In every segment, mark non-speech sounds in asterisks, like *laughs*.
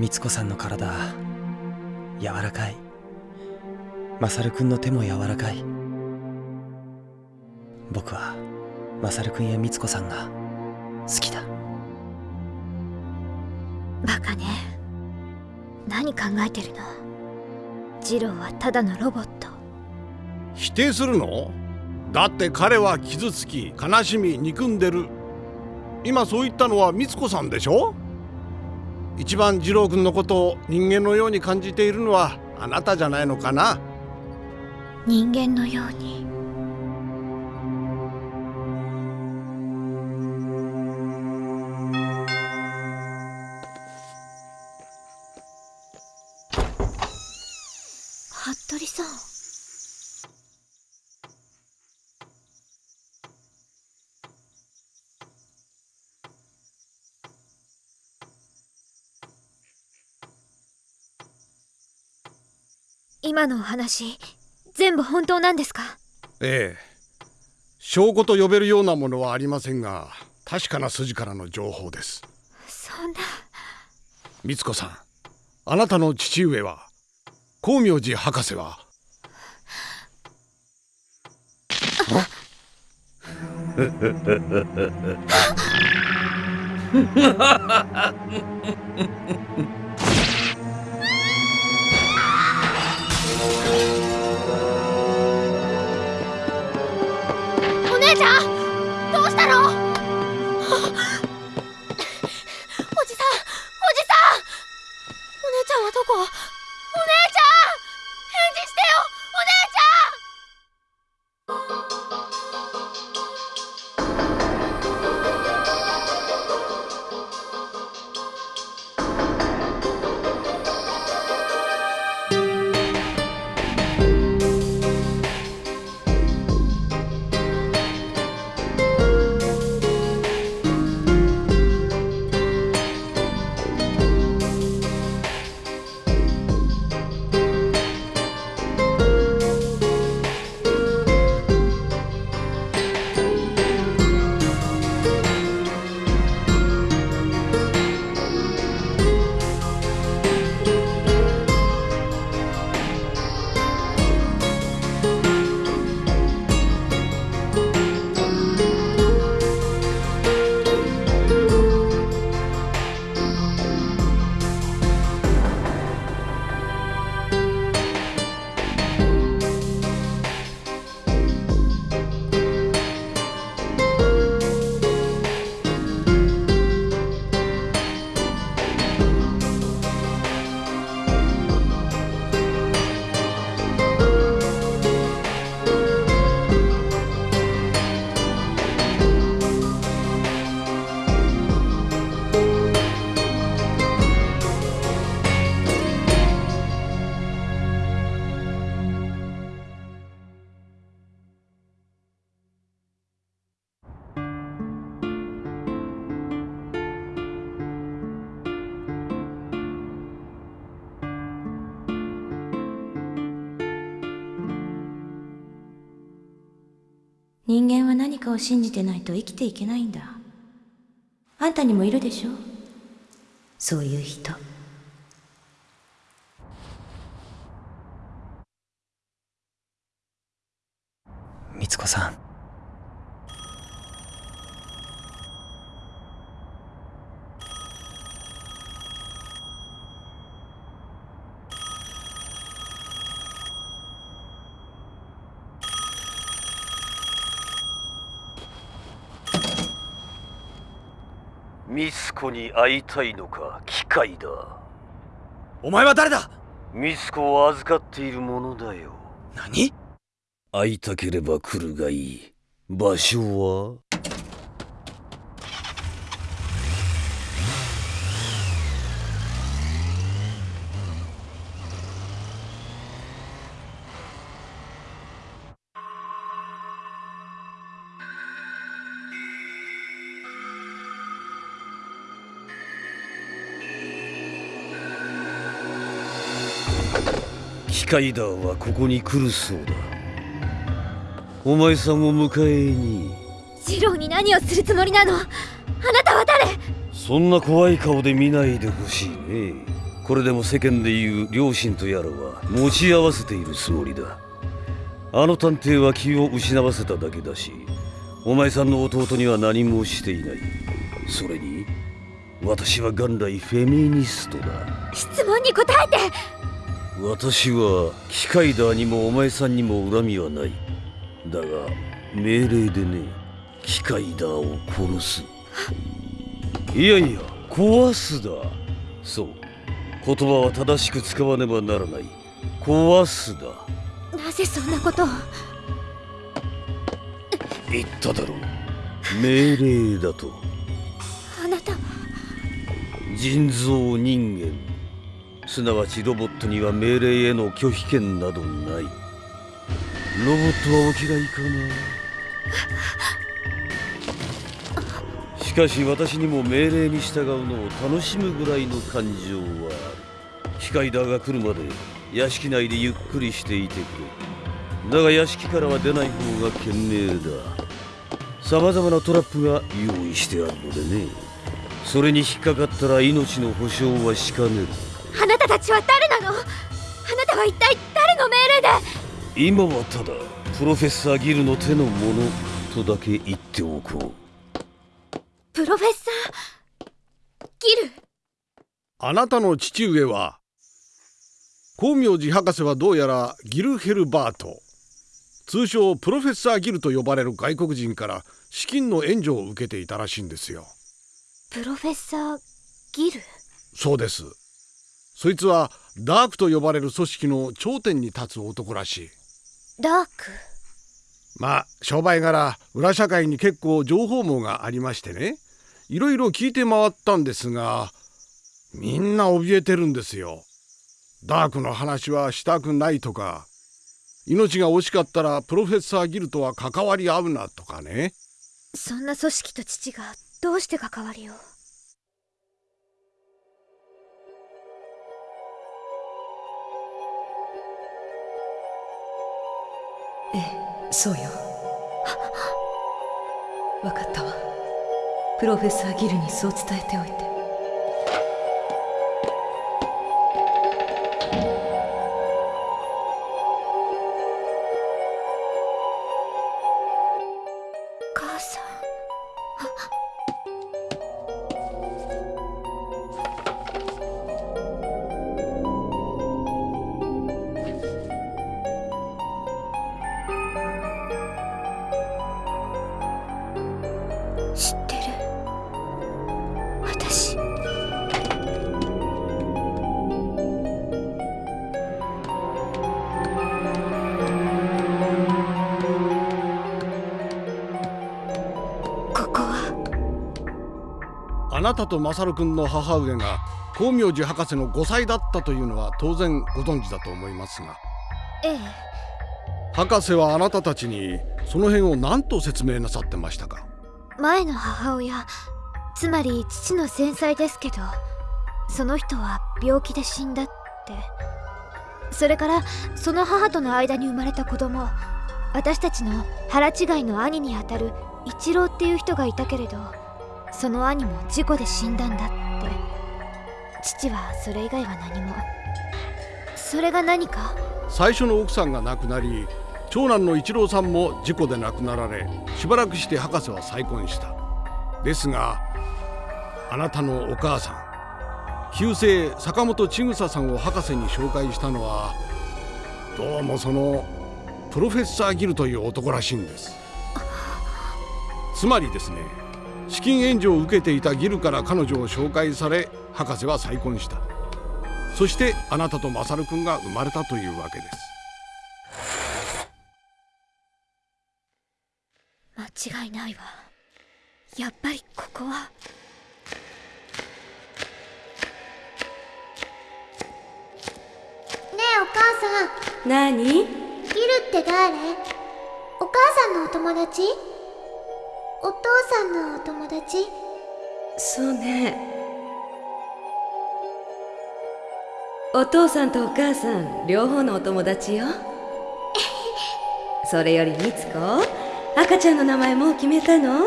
みつこさんの体柔らかい。マサルくんの手も柔らかい。僕はマサルくんやみつこさんが好きだ。バカね。何考えてるの？ジローはただのロボット。否定するの？だって彼は傷つき悲しみ憎んでる。今そう言ったのは美津子さんでしょ？一番二郎君のことを人間のように感じているのはあなたじゃないのかな？人間のように。今のお話全部本当なんですか？ええ。証拠と呼べるようなものはありませんが確かな筋からの情報です。そんな。美津子さんあなたの父上は光明寺博士は？お *laughs* じ。人間は何かを信じてないと生きていけないんだ。あんたにもいるでしょ？そういう人。みつこさん。ミスコに会いたいのか機械だ。お前は誰だ？ミスコを預かっているものだよ。何？会いたければ来るがいい。場所は？機械だはここに来るそうだ。お前さんを迎えに。ジローに何をするつもりなの？あなたは誰？そんな怖い顔で見ないでほしいね。これでも世間でいう両親とやらは持ち合わせているつもりだ。あの探偵は気を失わせただけだしお前さんの弟には何もしていない。それに私は元来フェミニストだ。質問に答えて私は機械ダーにもお前さんにも恨みはない。だが命令でね機械ダーを殺す。いやいや壊すだ。そう。言葉は正しく使わねばならない。壊すだ。なぜそんなことを？言っただろう。命令だと。あなた。は人造人間すなわちロボットには命令への拒否権などない。ロボットはお嫌いかな？しかし私にも命令に従うのを楽しむぐらいの感情はある。機械だが来るまで屋敷内でゆっくりしていてくれ。だが屋敷からは出ない方が賢明だ。さまざまなトラップが用意してあるのでね。それに引っかかったら命の保証はしかねる。たたちは誰なの？あなたは一体誰の命令で？今はただプロフェッサーギルの手のものとだけ言っておこプロフェッサー？ギル？あなたの父上は光明寺博士はどうやらギルヘルバート。通称プロフェッサーギルと呼ばれる外国人から資金の援助を受けていたらしいんですよ。プロフェッサーギル？そうですそいつはダークと呼ばれる組織の頂点に立つ男らしい。ダーク？まあ商売柄裏社会に結構情報網がありましてね。いろいろ聞いて回ったんですがみんな怯えてるんですよ。ダークの話はしたくないとか。命が惜しかったらプロフェッサーギルとは関わり合うなとかね。そんな組織と父がどうして関わりを？そうよ。分かったわ。プロフェッサーギルにそう伝えておいて。母さん。あなたとマサル君の母上が光明寺博士の5歳だったというのは当然ご存知だと思いますが。ええ。博士はあなたたちにその辺を何と説明なさってましたか？前の母親つまり父の先妻ですけどその人は病気で死んだって。それからその母との間に生まれた子供私たちの腹違いの兄にあたる一郎っていう人がいたけれどその兄も事故で死んだんだって。父はそれ以外は何も。それが何か？最初の奥さんが亡くなり長男の一郎さんも事故で亡くなられしばらくして博士は再婚した。ですがあなたのお母さん旧姓坂本千草さんを博士に紹介したのはどうもそのプロフェッサーギルという男らしいんです。つまりですね資金援助を受けていたギルから彼女を紹介され博士は再婚した。そしてあなたとマサル君が生まれたというわけです。間違いないわ。やっぱりここは。ねえお母さん。何？ギルって誰？お母さんのお友達？お父さんのお友達？そうね。お父さんとお母さん両方のお友達よ。*laughs* それよりみつこ赤ちゃんの名前もう決めたの？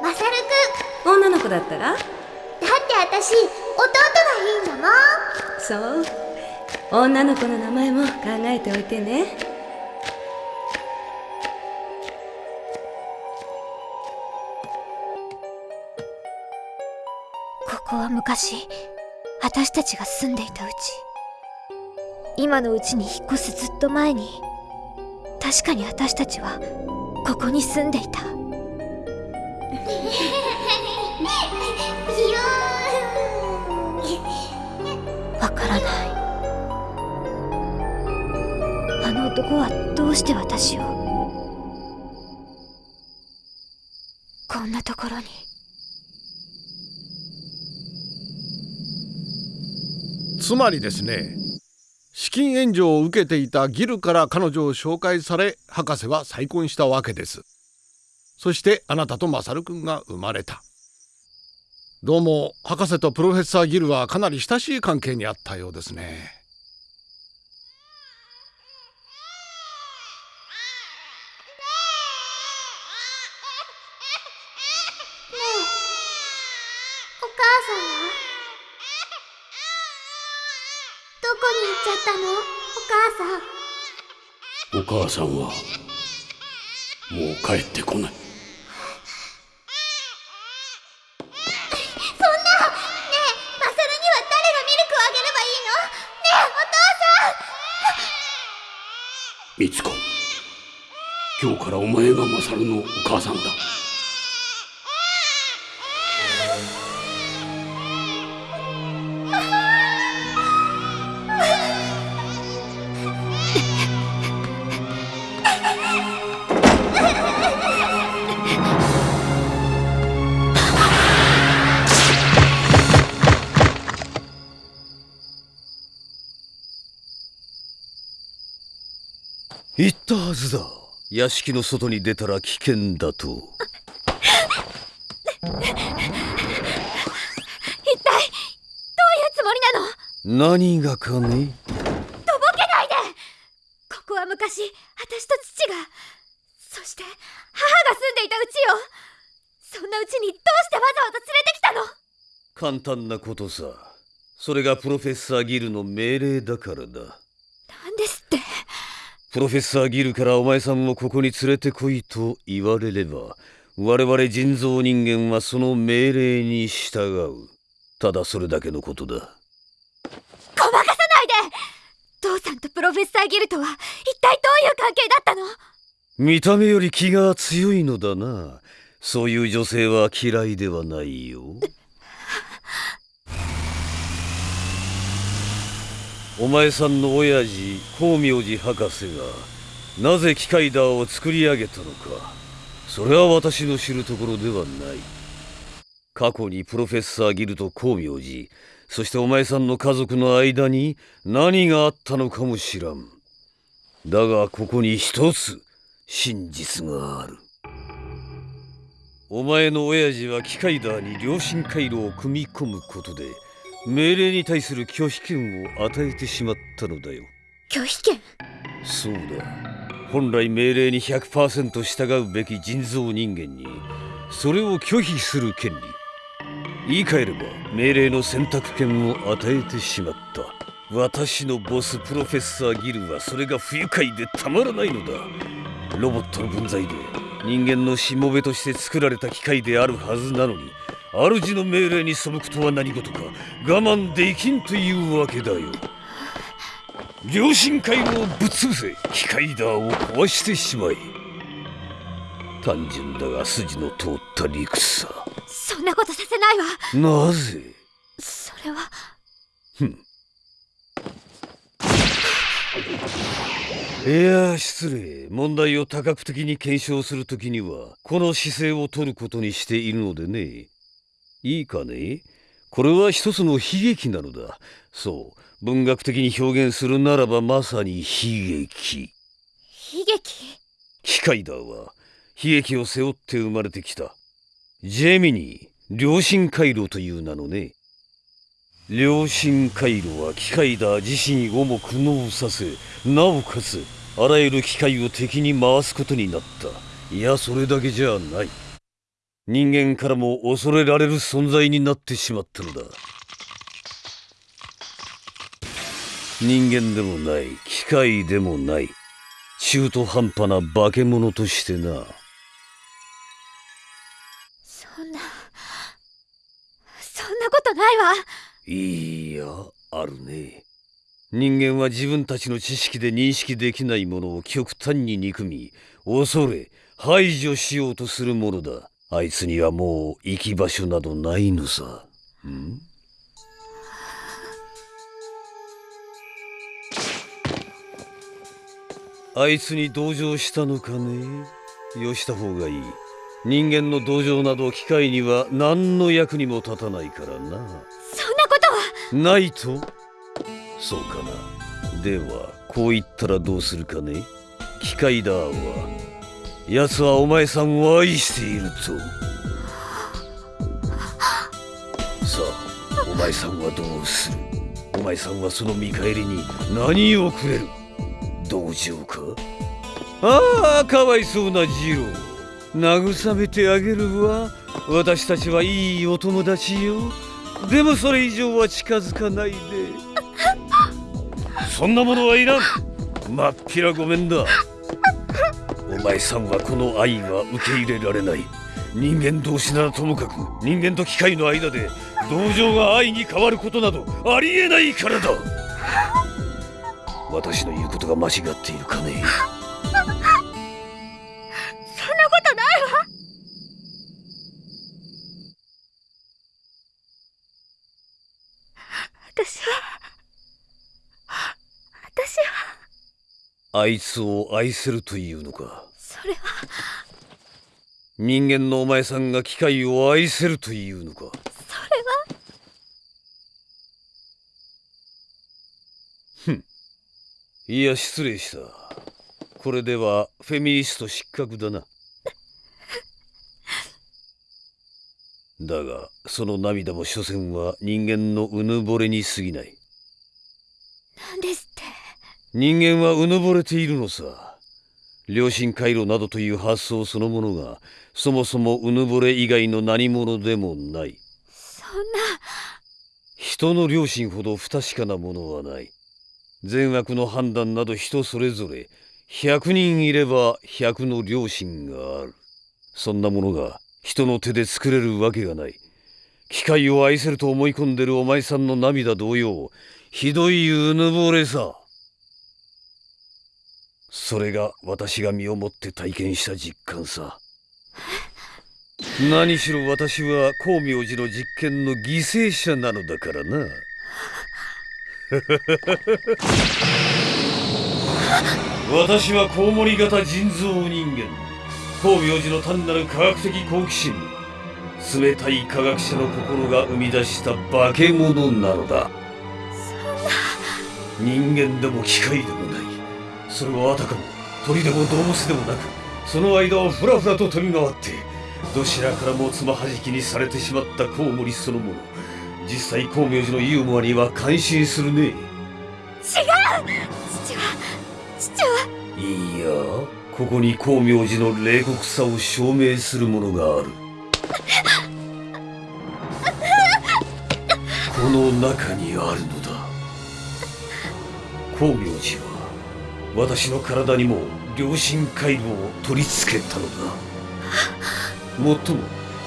マサルくん。女の子だったら？だって私弟がいいんだもん。そう。女の子の名前も考えておいてねここは昔私たちが住んでいたうち今のうちに引っ越すずっと前に確かに私たちはここに住んでいた。*laughs* わからない。あの男はどうして私をつまりですね資金援助を受けていたギルから彼女を紹介され博士は再婚したわけです。そしてあなたとマサル君が生まれた。どうも博士とプロフェッサーギルはかなり親しい関係にあったようですね。お母さんは？どこに行っちゃったの？お母さん。お母さんはもう帰ってこない。そんな。ねえマサルには誰がミルクをあげればいいの？ねえお父さん。美津子今日からお前がマサルのお母さんだ言ったはずだ。屋敷の外に出たら危険だと。一体どういうつもりなの？何がかね？とぼけないで！ここは昔私と父がそして母が住んでいたうちよそんなうちにどうしてわざわざ連れてきたの？簡単なことさ。それがプロフェッサーギルの命令だからだ。なんですってプロフェッサーギルからお前さんをここに連れてこいと言われれば我々人造人間はその命令に従う。ただそれだけのことだ。ごまかさないで！父さんとプロフェッサーギルとは一体どういう関係だったの？見た目より気が強いのだな。そういう女性は嫌いではないよお前さんの親父光明寺博士がなぜ機械ダーを作り上げたのか。それは私の知るところではない。過去にプロフェッサーギルと光明寺そしてお前さんの家族の間に何があったのかも知らん。だがここに一つ真実がある。お前の親父は機械ダーに良心回路を組み込むことで命令に対する拒否権を与えてしまったのだよ。拒否権？そうだ。本来命令に100%従うべき人造人間にそれを拒否する権利。言い換えれば命令の選択権を与えてしまった。私のボスプロフェッサーギルはそれが不愉快でたまらないのだ。ロボットの分際で人間のしもべとして作られた機械であるはずなのに主の命令に背くとは何事か我慢できんというわけだよ。良心回路をぶっ潰せ機械ダーを壊してしまえ単純だが筋の通った理屈さ。そんなことさせないわ。なぜ？それは。いや失礼。問題を多角的に検証するときにはこの姿勢を取ることにしているのでねいいかね？これは一つの悲劇なのだ。そう。文学的に表現するならばまさに悲劇。悲劇？機械だは悲劇を背負って生まれてきた。ジェミニー良心回路という名のね。良心回路は機械だ自身をも苦悩させなおかつあらゆる機械を敵に回すことになった。いやそれだけじゃない人間からも恐れられる存在になってしまったのだ。人間でもない機械でもない中途半端な化け物としてな。そんなそんなことないわ。いいやあるね。人間は自分たちの知識で認識できないものを極端に憎み恐れ排除しようとするものだあいつにはもう行き場所などないのさ。ん？あいつに同情したのかね？よした方がいい。人間の同情など機械には何の役にも立たないからな。そんなことは。ないと？そうかな。ではこう言ったらどうするかね？機械だは奴はお前さんを愛しているとさあお前さんはどうする？お前さんはその見返りに何をくれる？同情か？ああかわいそうなジロー。慰めてあげるわ。私たちはいいお友達よ。でもそれ以上は近づかないで。そんなものはいらん。まっぴらごめんだ。前さんはこの愛は受け入れられない。人間同士ならともかく人間と機械の間で同情が愛に変わることなどありえないからだ。*laughs* 私の言うことが間違っているかね？あいつを愛せるというのか。それは。人間のお前さんが機械を愛せるというのか。それは。いや失礼した。これではフェミニスト失格だな。だがその涙も所詮は人間のうぬぼれに過ぎない。何です人間はうぬぼれているのさ。良心回路などという発想そのものがそもそもうぬぼれ以外の何者でもない。そんな。人の良心ほど不確かなものはない。善悪の判断など人それぞれ100人いれば100の良心がある。そんなものが人の手で作れるわけがない。機械を愛せると思い込んでるお前さんの涙同様ひどいうぬぼれさそれが私が身をもって体験した実感さ。*laughs* 何しろ私は光明寺の実験の犠牲者なのだからな。*laughs* 私はコウモリ型人造人間。光明寺の単なる科学的好奇心。冷たい科学者の心が生み出した化け物なのだ。人間でも機械でもないそれはあたかも鳥でも動物でもなくその間をふらふらと飛び回ってどちらからもつまはじきにされてしまったコウモリそのもの。実際光明寺のユーモアには感心するね。違う。父は父は。いやここに光明寺の冷酷さを証明するものがある。この中にあるのだ。光明寺は私の体にも良心回路を取り付けたのだ。もっとも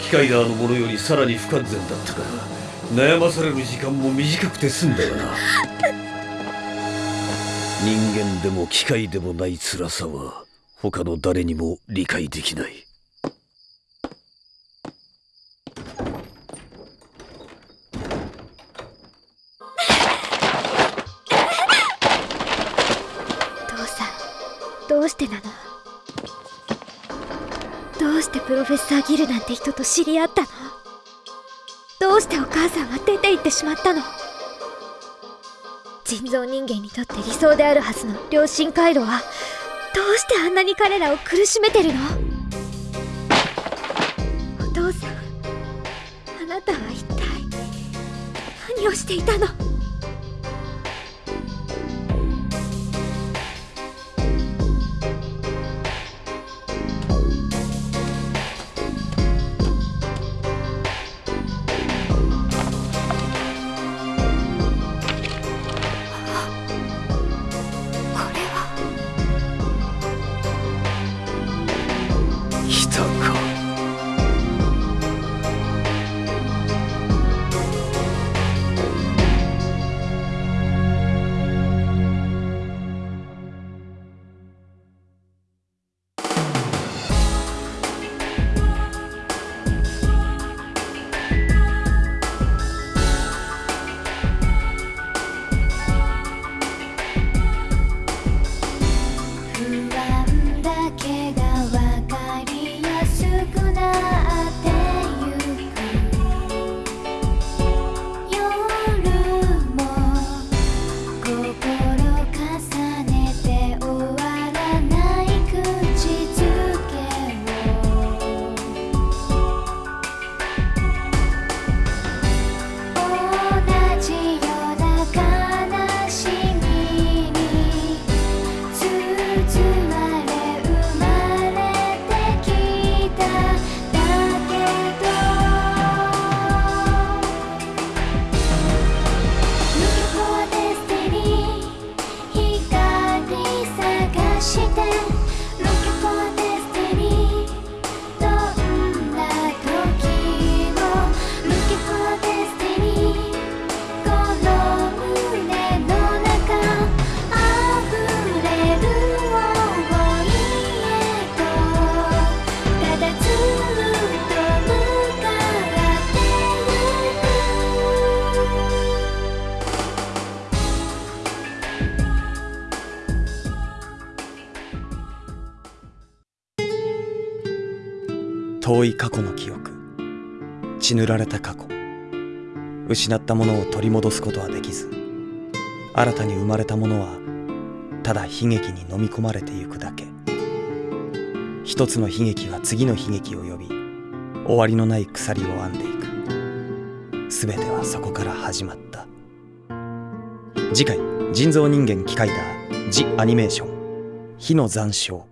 機械ダーのものよりさらに不完全だったから悩まされる時間も短くて済んだがな。人間でも機械でもない辛さは他の誰にも理解できない。てプロフェッサー・ギルなんて人と知り合ったの？どうしてお母さんは出て行ってしまったの？人造人間にとって理想であるはずの良心回路はどうしてあんなに彼らを苦しめてるの？お父さんあなたは一体何をしていたの？遠い過去の記憶。血塗られた過去。失ったものを取り戻すことはできず。新たに生まれたものはただ悲劇に飲み込まれてゆくだけ。一つの悲劇は次の悲劇を呼び終わりのない鎖を編んでいく。全てはそこから始まった。次回人造人間機械だ「ジ・アニメーション。火の残照」